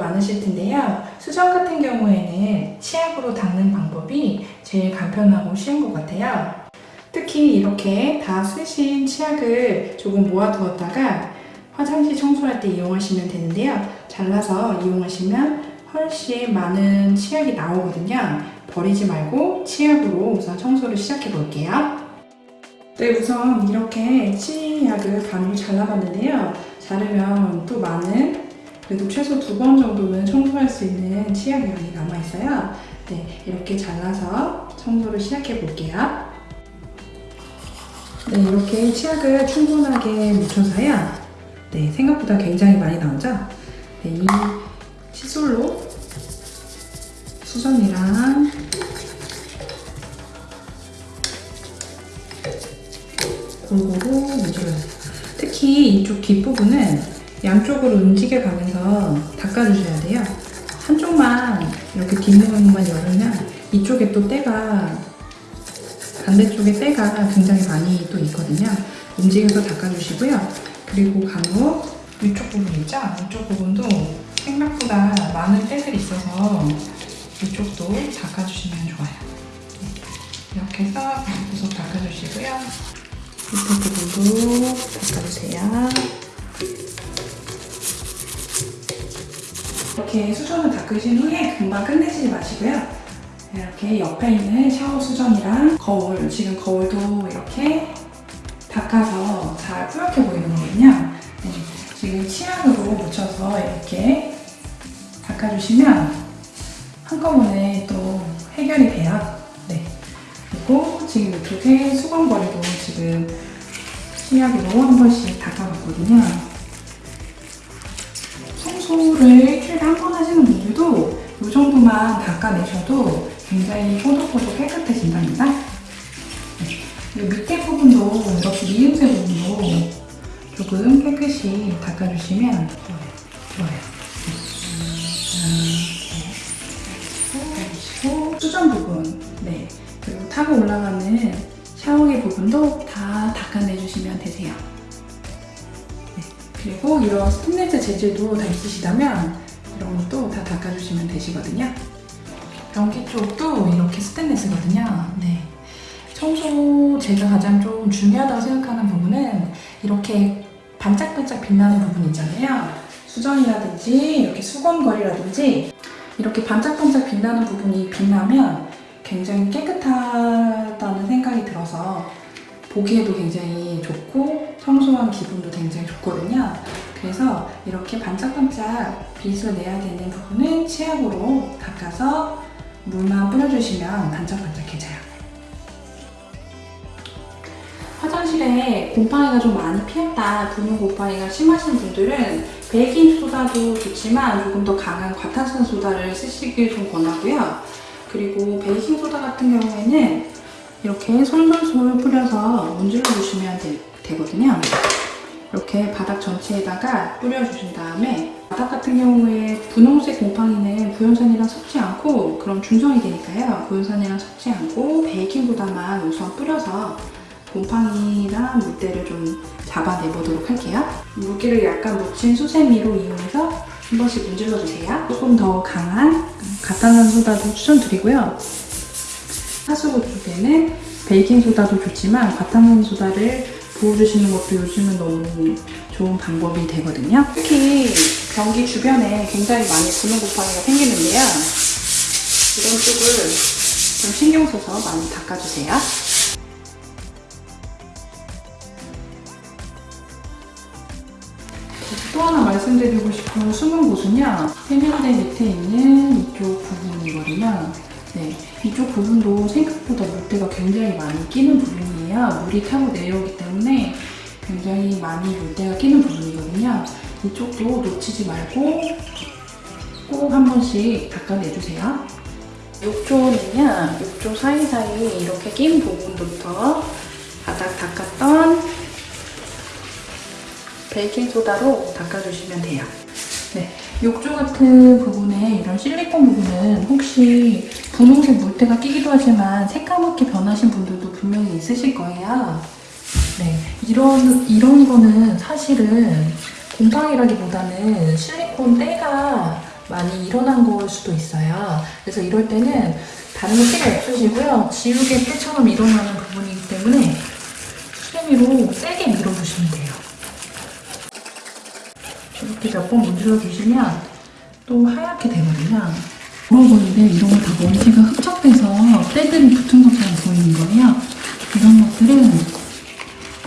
많으실 텐데요. 수정 같은 경우에는 치약으로 닦는 방법이 제일 간편하고 쉬운 것 같아요. 특히 이렇게 다 쓰신 치약을 조금 모아두었다가 화장실 청소할 때 이용하시면 되는데요. 잘라서 이용하시면 훨씬 많은 치약이 나오거든요. 버리지 말고 치약으로 우선 청소를 시작해 볼게요. 네, 우선 이렇게 치약을 반으로 잘라봤는데요. 자르면 또 많은, 그래도 최소 두 번 정도는 청소할 수 있는 치약 양이 남아있어요. 네, 이렇게 잘라서 청소를 시작해 볼게요. 네, 이렇게 치약을 충분하게 묻혀서요. 네, 생각보다 굉장히 많이 나오죠? 네, 이 칫솔로 수전이랑 골고루 문질러주세요. 특히 이쪽 뒷부분은 양쪽으로 움직여 가면서 닦아주셔야 돼요. 한쪽만 이렇게 뒷면만 열으면 이쪽에 또 때가 반대쪽에 때가 굉장히 많이 또 있거든요. 움직여서 닦아주시고요. 그리고 간혹 이쪽 부분 있죠? 이쪽 부분도 생각보다 많은 때들이 있어서 이쪽도 닦아주시면 좋아요. 이렇게 해서 구석 닦아주시고요. 밑에 부분도 닦아주세요. 이렇게 수전을 닦으신 후에 금방 끝내지 마시고요. 이렇게 옆에 있는 샤워 수전이랑 거울, 지금 거울도 이렇게 닦아서 잘 뿌옇게 보이는 거거든요. 네, 지금 치약으로 묻혀서 이렇게 닦아주시면 한꺼번에 또 해결이 돼요. 네. 그리고 지금 이쪽에 수건거리도 지금 치약으로 한 번씩 닦아봤거든요. 청소를 일주일에 한 번 하시는 분들도 이 정도만 닦아내셔도 굉장히 꼬독꼬독 깨끗해진답니다. 네. 밑에 부분도 이렇게 미음새 부분도 조금 깨끗이 닦아주시면 좋아요. 좋아요. 수전 부분, 네. 그리고 타고 올라가는 샤워기 부분도 이런 스테인레스 재질도 다 있으시다면 이런 것도 다 닦아주시면 되시거든요. 변기 쪽도 이렇게 스테인레스거든요. 네. 청소 제가 가장 좀 중요하다고 생각하는 부분은 이렇게 반짝반짝 빛나는 부분 있잖아요. 수전이라든지 이렇게 수건거리라든지 이렇게 반짝반짝 빛나는 부분이 빛나면 굉장히 깨끗하다는 생각이 들어서 보기에도 굉장히 좋고 청소한 기분도 굉장히 좋거든요. 그래서 이렇게 반짝반짝 빛을 내야 되는 부분은 치약으로 닦아서 물만 뿌려주시면 반짝반짝해져요. 화장실에 곰팡이가 좀 많이 피었다, 분유 곰팡이가 심하신 분들은 베이킹 소다도 좋지만 조금 더 강한 과탄산 소다를 쓰시길 좀 권하고요. 그리고 베이킹 소다 같은 경우에는 이렇게 솔솔솔 뿌려서 문질러 주시면 되, 거든요 이렇게 바닥 전체에다가 뿌려주신 다음에 바닥 같은 경우에 분홍색 곰팡이는 구연산이랑 섞지 않고 그럼 중성이 되니까요. 구연산이랑 섞지 않고 베이킹소다만 우선 뿌려서 곰팡이랑 물때를 좀 잡아내보도록 할게요. 물기를 약간 묻힌 수세미로 이용해서 한 번씩 문질러주세요. 조금 더 강한 가탄산 소다도 추천드리고요. 하수구 쪽에는 베이킹소다도 좋지만 과탄산 소다를 부어주시는 것도 요즘은 너무 좋은 방법이 되거든요. 특히 변기 주변에 굉장히 많이 분홍 곰팡이가 생기는데요. 이런 쪽을 좀 신경 써서 많이 닦아주세요. 또 하나 말씀드리고 싶은 숨은 곳은요. 세면대 밑에 있는 이쪽 부분이거든요. 네, 이쪽 부분도 생각보다 물때가 굉장히 많이 끼는 부분이에요. 물이 타고 내려오기 때문에 굉장히 많이 물때가 끼는 부분이거든요. 이쪽도 놓치지 말고 꼭 한 번씩 닦아내주세요. 욕조는요, 욕조 사이사이 이렇게 낀 부분부터 바닥 닦았던 베이킹소다로 닦아주시면 돼요. 네, 욕조 같은 부분에 이런 실리콘 부분은 혹시 분홍색 물때가 끼기도 하지만 새까맣게 변하신 분들도 분명히 있으실 거예요. 네, 이런, 이런 거는 사실은 곰팡이라기보다는 실리콘 때가 많이 일어난 걸 수도 있어요. 그래서 이럴 때는 다른 거 필요 없으시고요. 지우개 때처럼 일어나는 부분이기 때문에 수세미로 세게 밀어주시면 돼요. 이렇게 몇 번 문질러 주시면 또 하얗게 되거든요. 그런 건데 이런 거 다 먼지가 흡착돼서 때들이 붙은 것처럼 보이는 거예요. 이런 것들은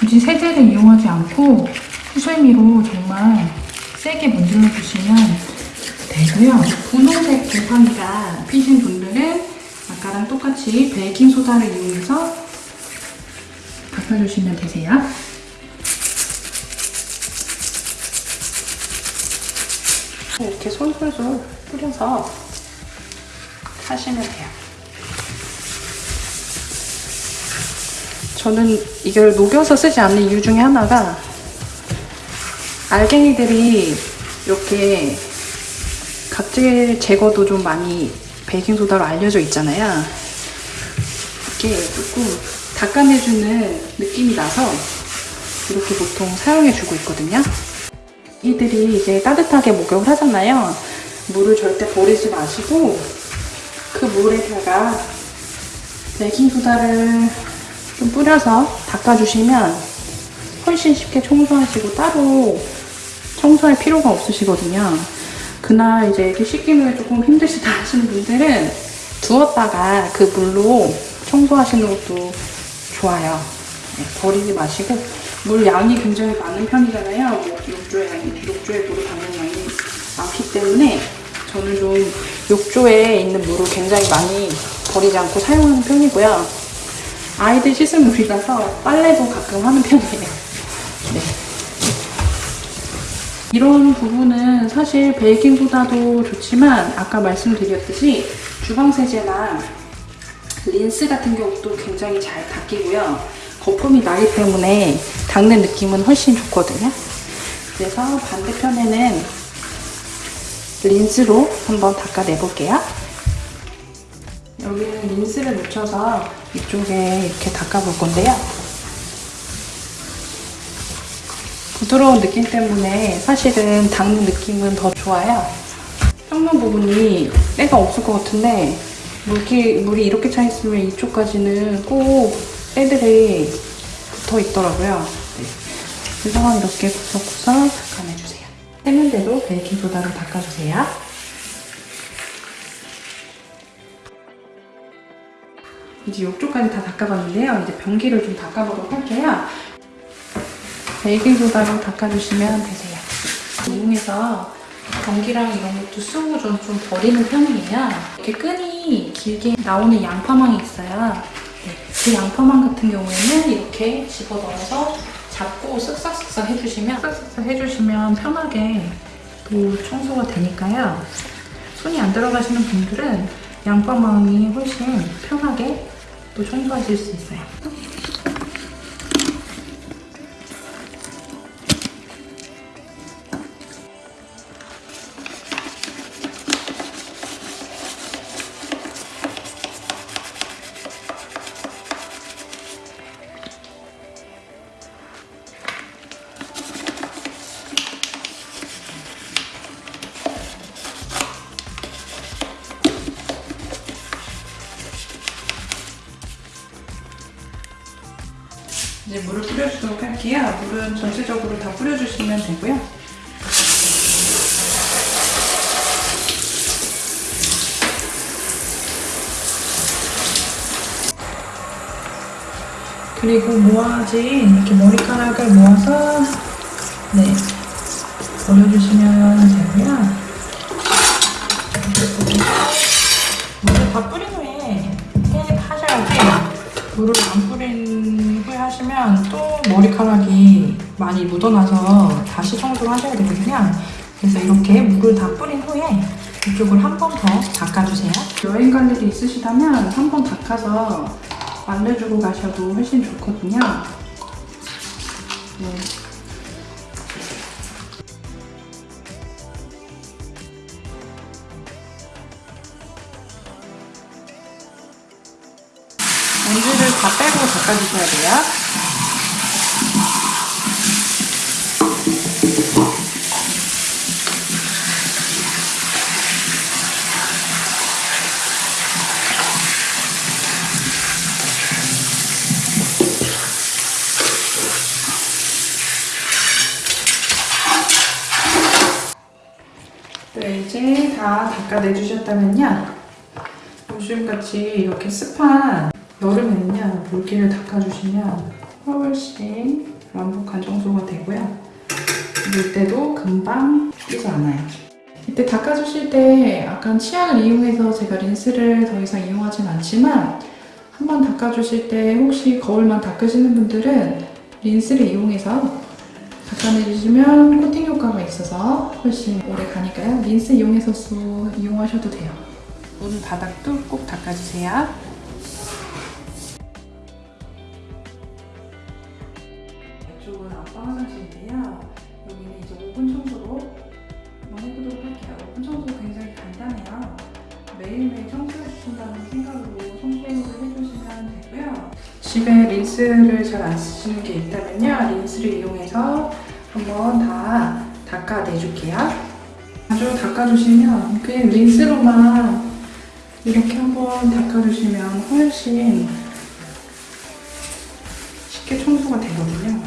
굳이 세제를 이용하지 않고 수세미로 정말 세게 문질러 주시면 되고요. 분홍색 곰팡이가 피신 분들은 아까랑 똑같이 베이킹 소다를 이용해서 닦아주시면 되세요. 이렇게 솔솔솔 뿌려서 하시면 돼요. 저는 이걸 녹여서 쓰지 않는 이유 중에 하나가 알갱이들이 이렇게 각질 제거도 좀 많이 베이킹소다로 알려져 있잖아요. 이게 조금 닦아내주는 느낌이 나서 이렇게 보통 사용해주고 있거든요. 이들이 이제 따뜻하게 목욕을 하잖아요. 물을 절대 버리지 마시고 그 물에다가 베이킹소다를 좀 뿌려서 닦아주시면 훨씬 쉽게 청소하시고 따로 청소할 필요가 없으시거든요. 그날 이제 이렇게 씻기는 게 조금 힘드시다 하시는 분들은 두었다가 그 물로 청소하시는 것도 좋아요. 네, 버리지 마시고 물 양이 굉장히 많은 편이잖아요. 뭐 욕조에 양이 욕조에 물을 담는 양이 많기 때문에 저는 좀 욕조에 있는 물을 굉장히 많이 버리지 않고 사용하는 편이고요. 아이들 씻을 물이라서 빨래도 가끔 하는 편이에요. 네. 이런 부분은 사실 베이킹소다도 좋지만 아까 말씀드렸듯이 주방세제나 린스 같은 경우도 굉장히 잘 닦이고요. 거품이 나기 때문에 닦는 느낌은 훨씬 좋거든요. 그래서 반대편에는 린스로 한번 닦아내볼게요. 여기는 린스를 묻혀서 이쪽에 이렇게 닦아볼 건데요. 부드러운 느낌 때문에 사실은 닦는 느낌은 더 좋아요. 평면 부분이 때가 없을 것 같은데 물기, 물이 이렇게 차 있으면 이쪽까지는 꼭 때들이 붙어 있더라고요. 네. 그래서 이렇게 구석구석 세면대도 베이킹소다로 닦아주세요. 이제 이쪽까지 다 닦아봤는데요. 이제 변기를 좀 닦아보도록 할게요. 베이킹소다로 닦아주시면 되세요. 이용해서 변기랑 이런 것도 쓰고 좀, 좀 버리는 편이에요. 이렇게 끈이 길게 나오는 양파망이 있어요. 네, 그 양파망 같은 경우에는 이렇게 집어넣어서 잡고 쓱싹쓱싹 해주시면 쓱싹쓱싹 해주시면 편하게 또 청소가 되니까요. 손이 안 들어가시는 분들은 양파망이 훨씬 편하게 또 청소하실 수 있어요. 이제 물을 뿌려주도록 할게요. 물은 전체적으로 다 뿌려주시면 되고요. 그리고 모아진 이렇게 머리카락을 모아서 네 올려주시면 되고요. 물을 안 뿌린 후에 하시면 또 머리카락이 많이 묻어나서 다시 청소를 하셔야 되거든요. 그래서 이렇게 물을 다 뿌린 후에 이쪽을 한 번 더 닦아주세요. 여행 갈 일이 있으시다면 한 번 닦아서 말려주고 가셔도 훨씬 좋거든요. 네. 먼지를 다 빼고 닦아주셔야 돼요. 네, 이제 다 닦아내주셨다면요. 요즘같이 이렇게 습한 여름에는요, 물기를 닦아주시면 훨씬 완벽한 청소가 되고요. 물때도 금방 끼지 않아요. 이때 닦아주실 때 약간 치약을 이용해서 제가 린스를 더 이상 이용하진 않지만 한번 닦아주실 때 혹시 거울만 닦으시는 분들은 린스를 이용해서 닦아내주시면 코팅 효과가 있어서 훨씬 오래 가니까요. 린스 이용해서 수 이용하셔도 돼요. 문 바닥도 꼭 닦아주세요. 5분 청소 굉장히 간단해요. 매일매일 청소해 주신다는 생각으로 청소를 해주시면 되고요. 집에 린스를 잘 안 쓰시는 게 있다면요. 린스를 이용해서 한번 다 닦아내줄게요. 아주 닦아주시면 그냥 린스로만 이렇게 한번 닦아주시면 훨씬 쉽게 청소가 되거든요.